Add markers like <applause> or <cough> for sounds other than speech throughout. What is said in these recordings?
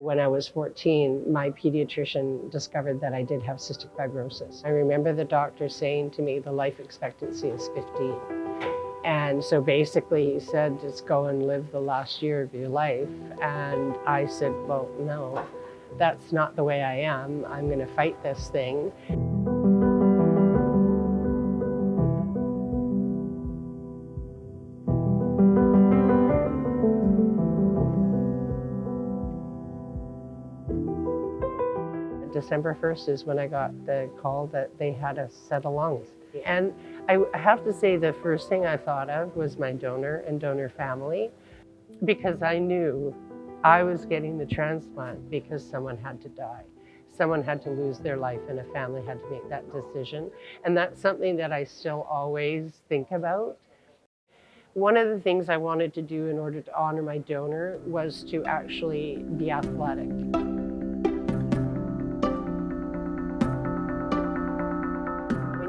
When I was 14, my pediatrician discovered that I did have cystic fibrosis. I remember the doctor saying to me the life expectancy is 15. And so basically he said, just go and live the last year of your life. And I said, well, no, that's not the way I am. I'm going to fight this thing. December 1st is when I got the call that they had a set of lungs. And I have to say the first thing I thought of was my donor and donor family because I knew I was getting the transplant because someone had to die. Someone had to lose their life and a family had to make that decision. And that's something that I still always think about. One of the things I wanted to do in order to honor my donor was to actually be athletic.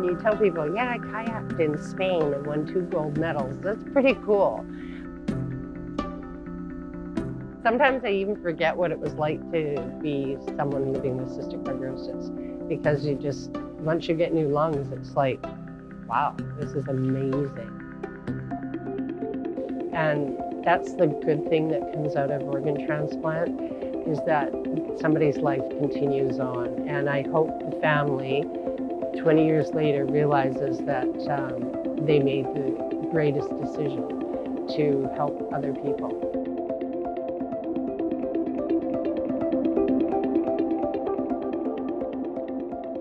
You tell people, yeah, I kayaked in Spain and won two gold medals, that's pretty cool. Sometimes I even forget what it was like to be someone living with cystic fibrosis because you just, once you get new lungs, it's like, wow, this is amazing. And that's the good thing that comes out of organ transplant is that somebody's life continues on. And I hope the family 20 years later realizes that um, they made the greatest decision to help other people.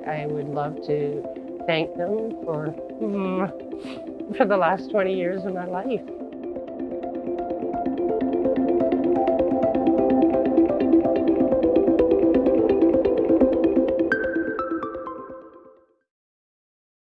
I would love to thank them for, <laughs> for the last 20 years of my life.